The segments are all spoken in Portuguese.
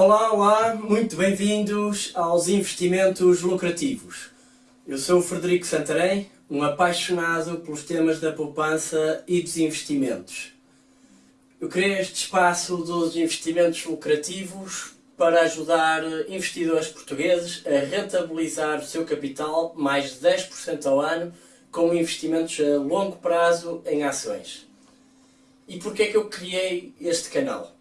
Olá, olá, muito bem-vindos aos investimentos lucrativos. Eu sou o Frederico Santarém, um apaixonado pelos temas da poupança e dos investimentos. Eu criei este espaço dos investimentos lucrativos para ajudar investidores portugueses a rentabilizar o seu capital mais de 10% ao ano com investimentos a longo prazo em ações. E porquê é que eu criei este canal?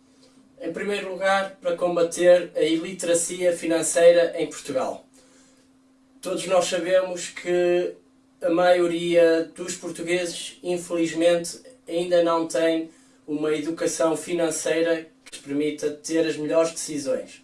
Em primeiro lugar, para combater a iliteracia financeira em Portugal. Todos nós sabemos que a maioria dos portugueses, infelizmente, ainda não tem uma educação financeira que lhes permita ter as melhores decisões.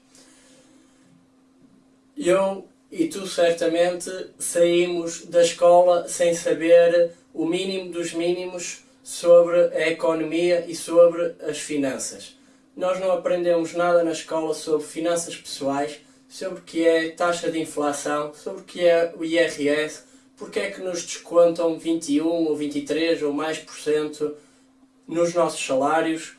Eu e tu certamente saímos da escola sem saber o mínimo dos mínimos sobre a economia e sobre as finanças. Nós não aprendemos nada na escola sobre finanças pessoais, sobre o que é taxa de inflação, sobre o que é o IRS, porque é que nos descontam 21 ou 23 ou mais por cento nos nossos salários,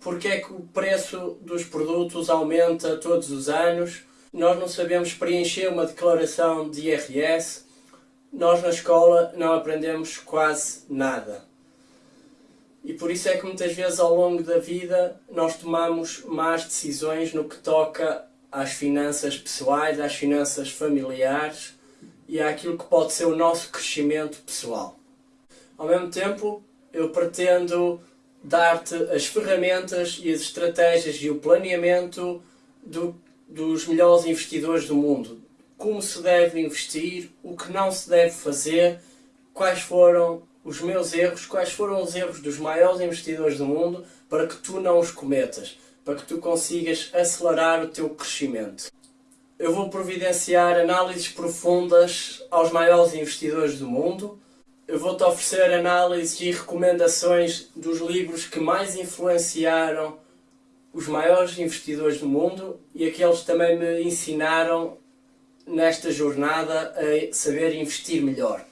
porque é que o preço dos produtos aumenta todos os anos, nós não sabemos preencher uma declaração de IRS, nós na escola não aprendemos quase nada. E por isso é que muitas vezes ao longo da vida nós tomamos más decisões no que toca às finanças pessoais, às finanças familiares e àquilo que pode ser o nosso crescimento pessoal. Ao mesmo tempo, eu pretendo dar-te as ferramentas e as estratégias e o planeamento do dos melhores investidores do mundo. Como se deve investir, o que não se deve fazer, quais foram os meus erros, quais foram os erros dos maiores investidores do mundo para que tu não os cometas, para que tu consigas acelerar o teu crescimento. Eu vou providenciar análises profundas aos maiores investidores do mundo. Eu vou-te oferecer análises e recomendações dos livros que mais influenciaram os maiores investidores do mundo e aqueles que também me ensinaram nesta jornada a saber investir melhor.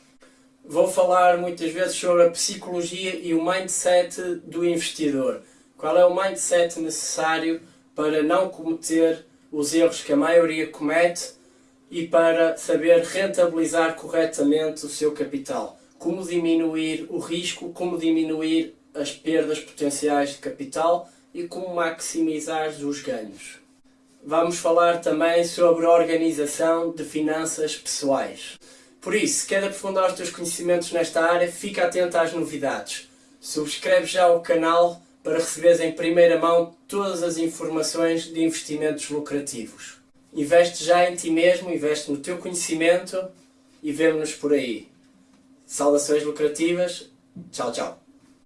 Vou falar muitas vezes sobre a psicologia e o mindset do investidor. Qual é o mindset necessário para não cometer os erros que a maioria comete e para saber rentabilizar corretamente o seu capital. Como diminuir o risco, como diminuir as perdas potenciais de capital e como maximizar os ganhos. Vamos falar também sobre a organização de finanças pessoais. Por isso, se quer aprofundar os teus conhecimentos nesta área, fica atento às novidades. Subscreve já o canal para receberes em primeira mão todas as informações de investimentos lucrativos. Investe já em ti mesmo, investe no teu conhecimento e vemo-nos por aí. Saudações lucrativas. Tchau, tchau.